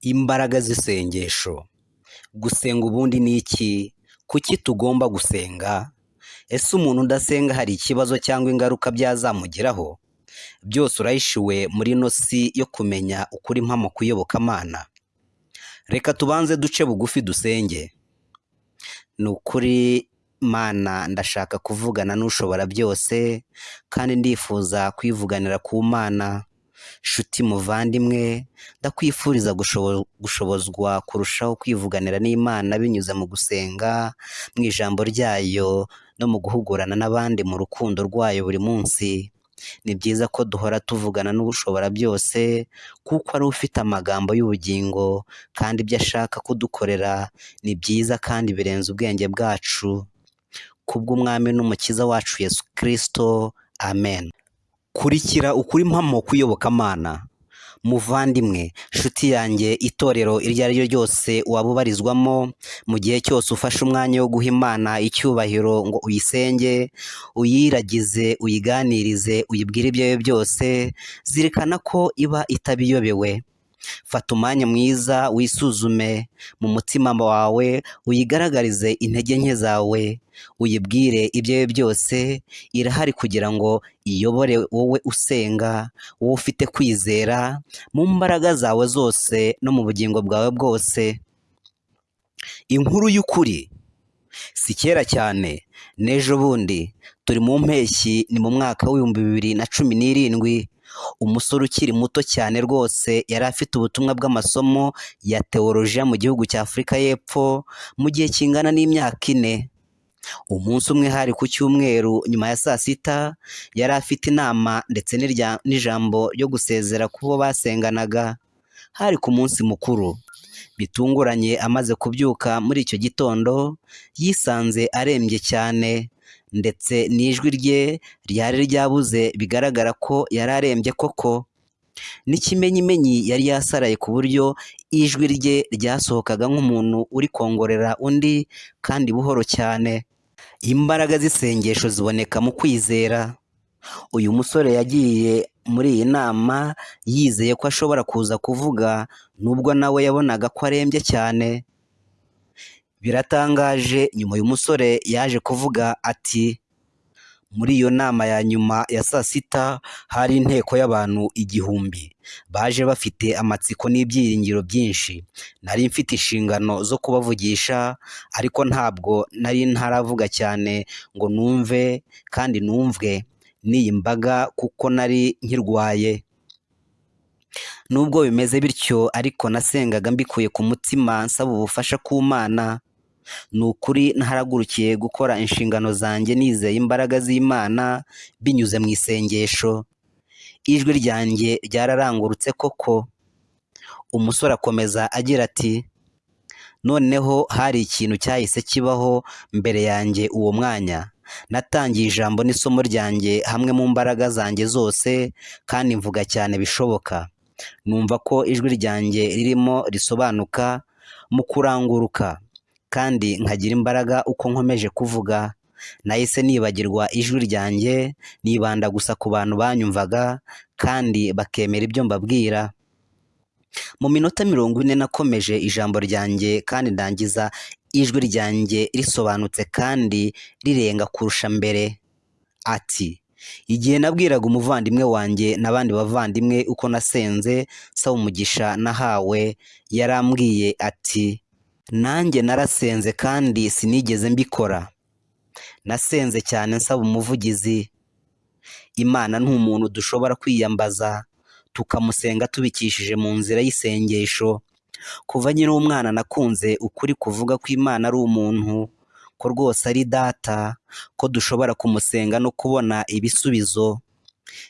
Imbaraga z'isengesho, gusenga ubundi ni iki? Kuki tugomba gusenga? Ese umuntu udasenga hari ikibazo cyangwa ingaruka byazamugiraho? Byose urahishiwe muri ino si yo kumenya ukuri mpamo ku iyobokamana. Reka tubanze duce bugufi dusenge. Ni ukuri Mana ndashaka kuvugana n'ushobora byose kandi ndifuza kwivuganira ku Mana. Nshuti muvandimwe, ndakwifuriza gushobozwa kurushaho kwivuganira n'Imana binyuze mu gusenga, mu ijambo ryayo no mu guhugurana n'abandi mu rukundo rwayo buri munsi. Ni byiza ko duhora tuvugana n'ushobora byose kuko ari ufite amagambo y'ubugingo kandi ibyo ashaka kudukorera ni byiza kandi birenze ubwenge bwacu. Kubw'Umwami n'Umukiza wacu Yesu Kristo, Amen. Kurikira ukuri mpamo ku iyobokamana. Muvandimwe, nshuti yanjye, itorero iryo ari ryo ryose waba ubarizwamo, mu gihe cyose ufashe umwanya wo guha Imana icyubahiro ngo uyisenge, uyiragize, uyiganirize, uyibwire ibyawe byose, zirikana ko iba itabiyobewe. Fata umwanya mwiza wisuzume mu mutima wawe, uyigaragarize intege nke zawe, uyibwire ibyawe byose, irahari kugira ngo iyobore wowe usenga, wowe ufite kwizera, mu mbaraga zawe zose no mu bugingo bwawe bwose. Inkuru y'ukuri si kera cyane n'ejo bundi turi mu mpeshyi ni mu mwaka w'ibihumbi bibiri na cumi n'irindwi, umusore ukiri muto cyane rwose yari afite ubutumwa bw'amasomo ya tewolojiya mu gihugu cya Afurika y'Epfo mu gihe kingana n'imyaka ine. Umunsi umwe hari ku cyumweru nyuma ya saa sita, yari afite inama ndetse n'ijambo ryo gusezera ku bo basenganaga. Hari ku munsi mukuru. Bitunguranye amaze kubyuka muri icyo gitondo, yisanze arembye cyane ndetse n'ijwi rye ryari ryabuze bigaragara ko yari arembye koko. N'ikimenyimenyi yari yasaraye ku buryo ijwi rye ryasohokaga nk'umuntu uri kongorera undi kandi buhoro cyane. Imbaraga z'isengesho ziboneka mu kwizera. Uyu musore yagiye muri iyi nama yizeye ko ashobora kuza kuvuga nubwo nawe yabonaga ko arembye cyane. Biratangaje nyuma uyu musore yaje kuvuga ati muri iyo nama ya nyuma ya saa sita hari inteko y'abantu igihumbi. Baje bafite amatsiko n'ibyiringiro byinshi. Nari mfite inshingano zo kubavugisha ariko ntabwo nari ntaravuga cyane ngo numve kandi numvwe n'iyi mbaga kuko nari nkirwaye. Nubwo bimeze bityo ariko nasengaga mbikuye ku mutima nsaba ubufasha ku Mana. Ni ukuri ntaragurukiye gukora inshingano zanjye nizeye imbaraga z'Imana binyuze mu isengesho. Ijwi ryanjye ryararangurutse koko. Umusore akomeza agira ati noneho hari ikintu cyahise kibaho mbere yanjye uwo mwanya. Natangiye ijambo n'isomo ryanjye hamwe mu mbaraga zanjye zose kandi mvuga cyane bishoboka. Numva ko ijwi ryanjye ririmo risobanuka mu kuranguruka kandi nkagira imbaraga uko nkomeje kuvuga. Nahise nibagirwa ijwi ryanjye nibanda gusa ku bantu banyumvaga kandi bakemera ibyo mbabwira. Mu minota mirongo ine nakomeje ijambo ryanjye kandi ndangiza ijwi ryanjye risobanutse kandi rirenga kurusha mbere. Ati igihe nabwiraga umuvandimwe wanjye n'abandi bavandimwe uko nasenze nsaba umugisha nahawe yarambwiye ati nanjye narasenze kandi sinigeze mbikora. Nasenze cyane nsaba umuvugizi. Imana ni umuntu dushobora kwiyambaza tukamusenga tubikishije mu nzira y'isengesho. Kuva nkiri umwana nakunze ukuri kuvuga ko Imana ari umuntu, ko rwose ari data, ko dushobora kumusenga no kubona ibisubizo.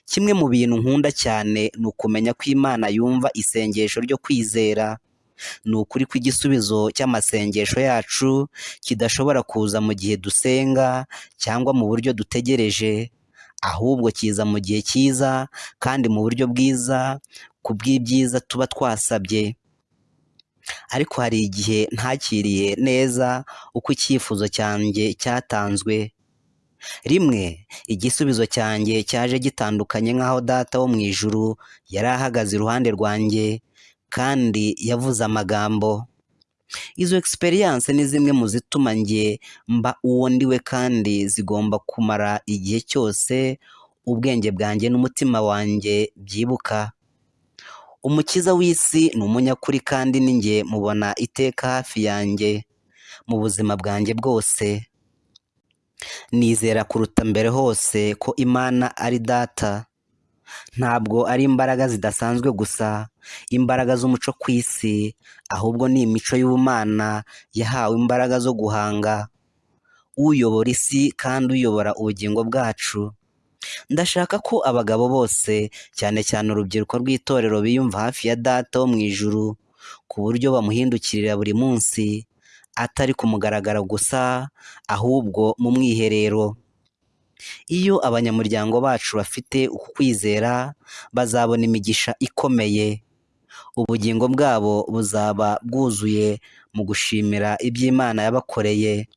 Kimwe mu bintu nkunda cyane ni ukumenya ko Imana yumva isengesho ryo kwizera. Ni ukuri ko igisubizo cy'amasengesho yacu kidashobora kuza mu gihe dusenga cyangwa mu buryo dutegereje, ahubwo kiza mu gihe cyiza kandi mu buryo bwiza ku bw'ibyiza tuba twasabye. Ariko hari igihe ntakiriye neza uko icyifuzo cyanjye cyatanzwe. Rimwe igisubizo cyanjye cyaje gitandukanye nk'aho data wo mu ijuru yari ahagaze iruhande rwanjye kandi yavuze amagambo. Izo experience ni zimwe mu zituma njye mba uwo ndiwe kandi zigomba kumara igihe cyose ubwenge bwanjye n'umutima wanjye byibuka. Umukiza w'isi ni umunyakuri kandi ni njye mubona iteka hafi yanjye mu buzima bwanjye bwose. Nizera kuruta mbere hose ko imana ari data. Ntabwo ari imbaraga zidasanzwe gusa. Imbaraga z'umuco ku isi ahubwo ni imico y'ubumana yahawe imbaraga zo guhanga. Uyobora isi kandi uyobora ubugingo bwacu. Ndashaka ko abagabo bose cyane cyane urubyiruko rw'itorero biyumva hafi ya data wo mu ijuru ku buryo bamuhindukirira buri munsi atari ku mugaragaro gusa ahubwo mu mwiherero. Iyo abanyamuryango bacu bafite uku kwizera bazabona imigisha ikomeye. Ubugingo bwabo buzaba bwuzuye mu gushimira iby'imana yabakoreye.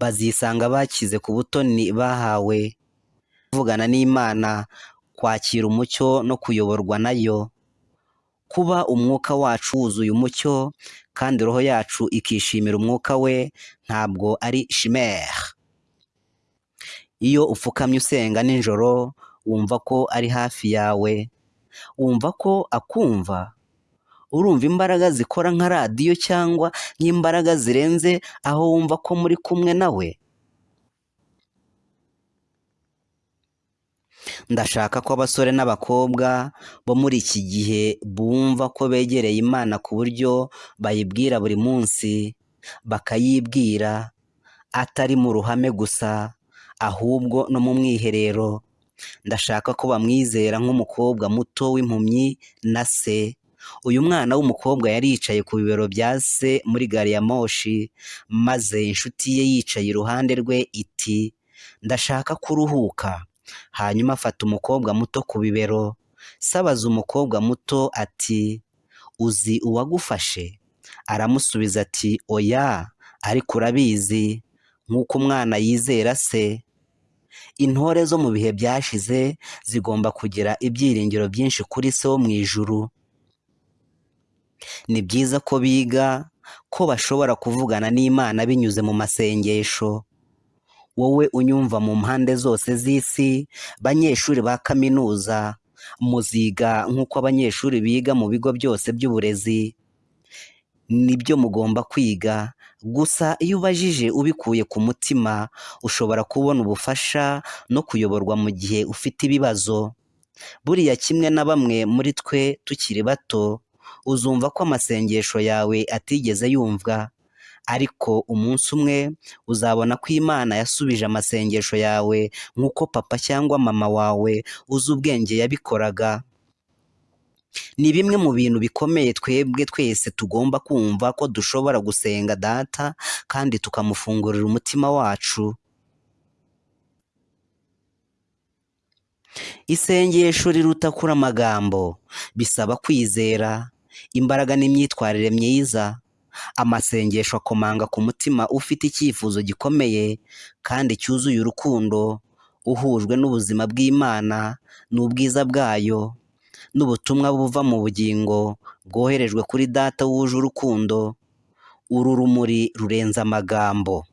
Bazisanga bakize ku butoni bahawe kuvugana n'imana kwakira umucyo no kuyoborwa na yo. Kuba umwuka wacu wuzuye umucyo kandi roho yacu ikishimira umwuka we ntabwo ari chimere iyo upfukamye usenga nijoro wumva ko ari hafi yawe. Wumva ko akumva. Urumva imbaraga zikora nka radiyo cyangwa nk'imbaraga zirenze aho wumva ko muri kumwe nawe. Ndashaka ko abasore n'abakobwa bo muri iki gihe bumva ko begereye imana ku buryo bayibwira buri munsi bakayibwira atari mu ruhame gusa. Ahubwo no mu mwiherero. Ndashaka ko bamwizera nk'umukobwa muto w'impumyi na se. Uyu mwana w'umukobwa yari yicaye ku bibero bya se muri gari ya moshi maze inshuti ye yicaye iruhande rwe iti ndashaka kuruhuka. Hanyuma afata umukobwa muto ku bibero. Sabaza umukobwa muto ati uzi uwagufashe? Aramusubiza ati oya ariko urabizi. Nk'uko umwana yizera se. Intore zo mu bihe byashize zigomba kugira ibyiringiro byinshi kuri se wo mu ijuru. Ni byiza ko biga ko bashobora kuvugana n'imana binyuze mu masengesho. Wowe unyumva mu mpande zose z'isi banyeshuri ba kaminuza muziga nk'uko abanyeshuri biga mu bigo byose by'uburezi. Nibyo mugomba kwiga. Gusa iyo ubajije ubikuye ku mutima ushobora kubona ubufasha no kuyoborwa mu gihe ufite ibibazo. Buriya kimwe na bamwe muri twe tukiri bato uzumva ko amasengesho yawe atigeze yumvwa ariko umunsi umwe uzabona ko imana yasubije amasengesho yawe nk'uko papa cyangwa mama wawe uzi ubwenge yabikoraga. Ni bimwe mu bintu bikomeye twebwe twese tugomba kumva ko dushobora gusenga data kandi tukamufungurira umutima wacu. Isengesho riruta kuri amagambo bisaba kwizera. Imbaraga n'imyitwarire myiza. Amasengesho akomanga ku mutima ufite icyifuzo gikomeye kandi cyuzuye urukundo uhujwe n'ubuzima bw'imana n'ubwiza bwayo. N'ubutumwa buva mu bugingo bwoherejwe kuri data wuje urukundo uru rumuri rurenze amagambo.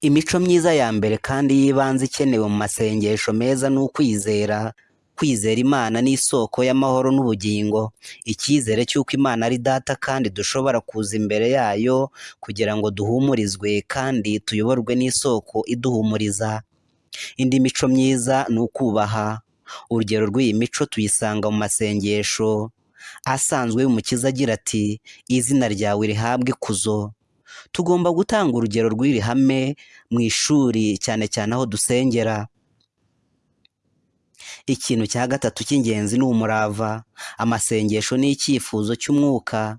Imico myiza ya mbere kandi y'ibanze ikenewe mu masengesho meza ni ukwizera kwizera imana ni isoko y'amahoro n'ubugingo icyizere cy'uko imana ari data kandi dushobora kuza imbere yayo kugira ngo duhumurizwe kandi tuyoborwe n'isoko iduhumuriza. Indi mico myiza ni ukubaha urugero rw'iyi mico tuyisanga mu masengesho. Asanzwe y'umukiza agira ati izina ryawe rihabwe ikuzo. Tugomba gutanga urugero rw'iri hame mu ishuri cyane cyane aho dusengera. Ikintu cya gatatu cy'ingenzi ni umurava. Amasengesho ni icyifuzo cy'umwuka.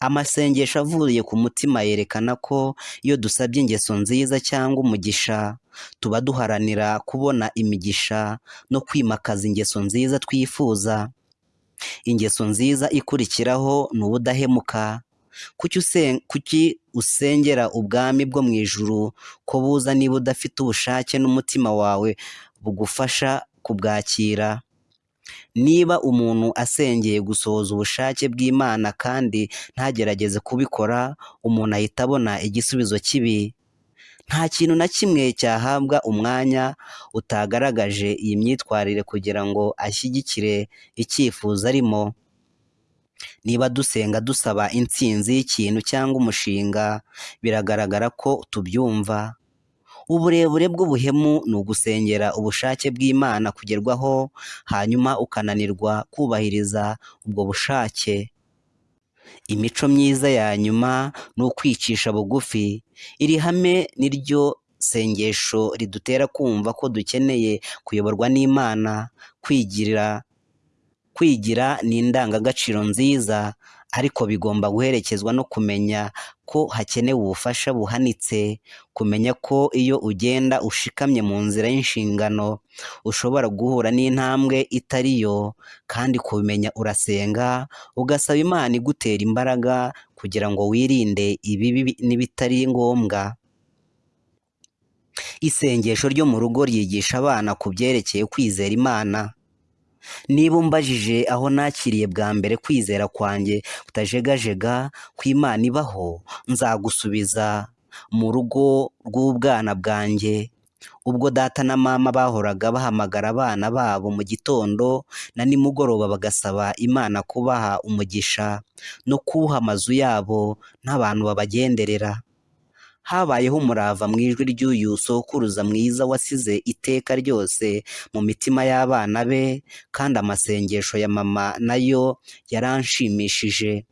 Amasengesho avuye ku mutima yerekana ko iyo dusabye ingeso nziza cyangwa umugisha tuba duharanira kubona imigisha no kwimakaza ingeso nziza twifuza. Ingeso nziza ikurikiraho ni ubudahemuka. Kuki usengera ubwami bwo mu ijuru ko buza niba udafite ubushake n'umutima wawe bugufasha kubwakira? Niba umuntu asengeye gusohoza ubushake bw'Imana kandi ntagerageze kubikora umuntu ahita abona igisubizo kibi. Nta kintu na kimwe cyahabwa umwanya utagaragaje iyi myitwarire kugira ngo ashyigikire icyifuzo arimo. Niba dusenga dusaba intsinzi y'ikintu cyangwa umushinga biragaragara ko tubyumva. Uburebure bw'ubuhemu ni ugusengera ubushake bw'Imana kugerwaho hanyuma ukananirwa kubahiriza ubwo bushake. Imico myiza ya nyuma ni ukwicisha bugufi. Iri hame ni ryo sengesho ridutera kumva ko dukeneye kuyoborwa n'Imana kwigira ni indangagaciro nziza. Ariko bigomba guherekezwa no kumenya ko hakenewe ubufasha buhanitse kumenya ko iyo ugenda ushikamye mu nzira y'inshingano ushobora guhura n'intambwe itari yo kandi kubimenya urasenga ugasaba Imana igutera imbaraga kugira ngo wirinde ibibi n'ibitari ngombwa. Isengesho ryo mu rugo ryigisha abana ku byerekeye kwizera Imana. Niba umbajije aho nakiriye bwa mbere kwizera kwanjye kutajegajega ko Imana ibaho nzagusubiza mu rugo rw'ubwana bwanjye. Ubwo data na mama bahoraga bahamagara abana babo mu gitondo na nimugoroba bagasaba Imana kubaha umugisha no kuwuha amazu yabo n'abantu babagenderera. Habayeho umurava mu ijwi ry'uyu sokuruza mwiza wasize iteka ryose mu mitima y'abana be kandi amasengesho ya mama na yo yaranshimishije.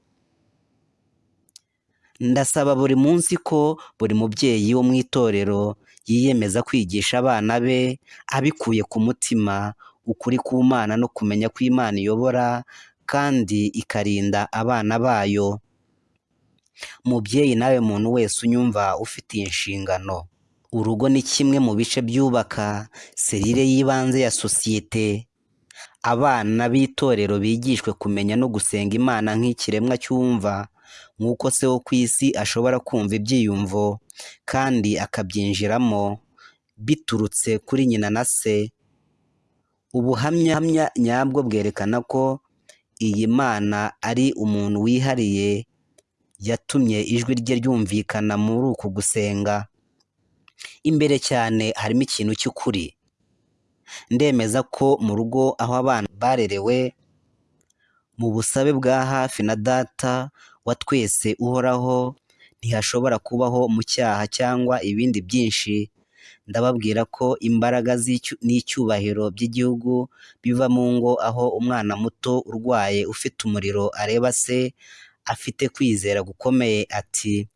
Ndasaba buri munsi ko buri mubyeyi wo mu itorero yiyemeza kwigisha abana be abikuye ku mutima ukuri ku Mana no kumenya ko Imana iyobora kandi ikarinda abana bayo. Mubyeyi nawe muntu wese unyumva ufitiye inshingano urugo ni kimwe mu bice byubaka serire y'ibanze ya sosiyete. Abana b'itorero bigishwe kumenya no gusenga Imana nk'ikiremwa cyumva nk'uko se wo ku isi ashobora kumva ibyiyumvo kandi akabyinjiramo biturutse kuri nyina na se. Ubuhamya nyabwo bwerekana ko iyi Mana ari umuntu wihariye yatumye ijwi rye ryumvikana muri uku gusenga. Imbere cyane harimo ikintu cy'ukuri. Ndemeza ko mu rugo aho abana barerewe mu busabe bwa hafi na data wa twese uhoraho ntihashobora kubaho mu cyaha cyangwa ibindi byinshi. Ndababwira ko imbaraga n'icyubahiro by'igihugu biva mu ngo aho umwana muto urwaye ufite umuriro areba se afite kwizera gukomeye ati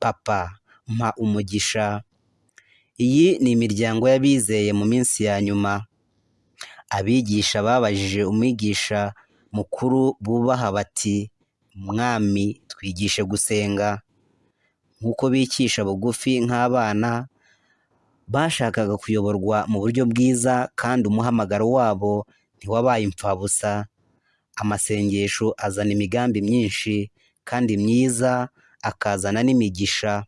papa mpa umugisha. Iyi ni imiryango y'abizeye mu minsi ya nyuma. Abigisha babajije umwigisha mukuru bubaha bati mwami twigishe gusenga. Nk'uko bicisha bugufi nk'abana bashakaga kuyoborwa mu buryo bwiza kandi umuhamagaro wabo ntiwabaye imfabusa amasengesho azana imigambi myinshi kandi myiza akazana n'imigisha.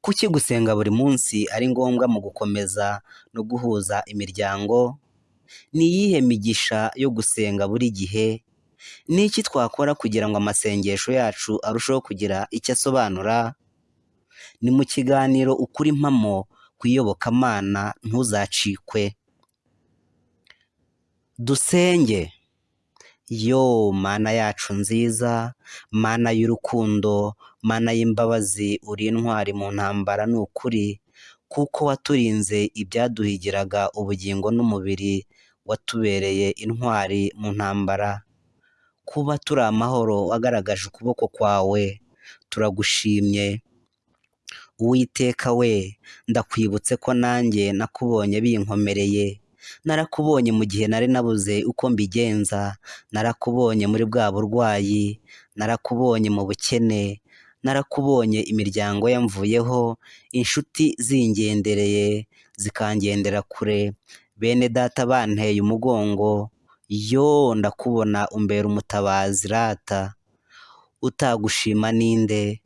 Kuki gusenga buri munsi ari ngombwa mu gukomeza no guhuza imiryango? Ni iyihe migisha yo gusenga buri gihe? Ni iki twakora kugira ngo amasengesho yacu arusheho kugira icyo asobanura? Ni mu kiganiro ukuri impamo ku iyobokamana ntuzacikwe. Dusenge. Yo mana yacu nziza mana y'urukundo mana y'imbabazi uri intwari mu ntambara ni ukuri kuko waturinze ibyaduhigiraga ubugingo n'umubiri watubereye intwari mu ntambara. Kuba turi amahoro wagaragaje ukuboko kwawe turagushimye. Uwiteka we ndakwibutse ko nanjye nakubonye binkomereye. Narakubonye mu gihe nari nabuze uko mbigenza. Narakubonye muri bwa burwayi. Narakubonye mu bukene. Narakubonye imiryango yamvuyeho. Inshuti zingendereye zikangendera kure. Bene data banteye umugongo. Yo ndakubona umbera umutabazi rata. Utagushima ninde?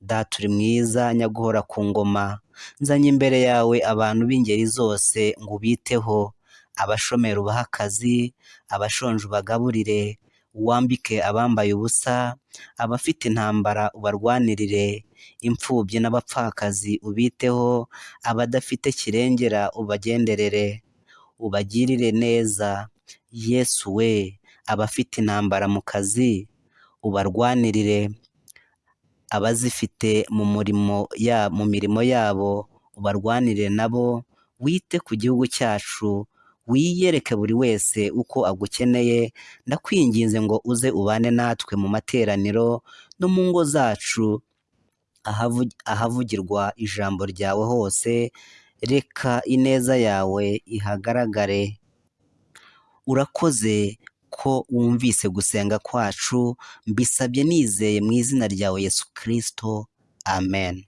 Data uri mwiza nyaguhora ku ngoma. Nzanye imbere yawe abantu b'ingeri zose ngo ubiteho abashomeri ubahe akazi abashonje ubagaburire wambike abambaye ubusa abafite intambara ubarwanirire imfubyi n'abapfakazi ubiteho abadafite kirengera ubagenderere ubagirire neza. Yesu we abafite intambara mu kazi ubarwanirire abazifite mu murimo mu mirimo yabo ubarwanire nabo wite ku gihugu cyacu wiyereke buri wese uko agukeneye ndakwinginze ngo uze ubane natwe mu materaniro no mu ngo zacu ahavu- ahavugirwa ijambo ryawe hose reka ineza yawe ihagaragare. Urakoze ko wumvise gusenga kwacu mbisabye nizeye mu izina ryawe yesu kirisito amen.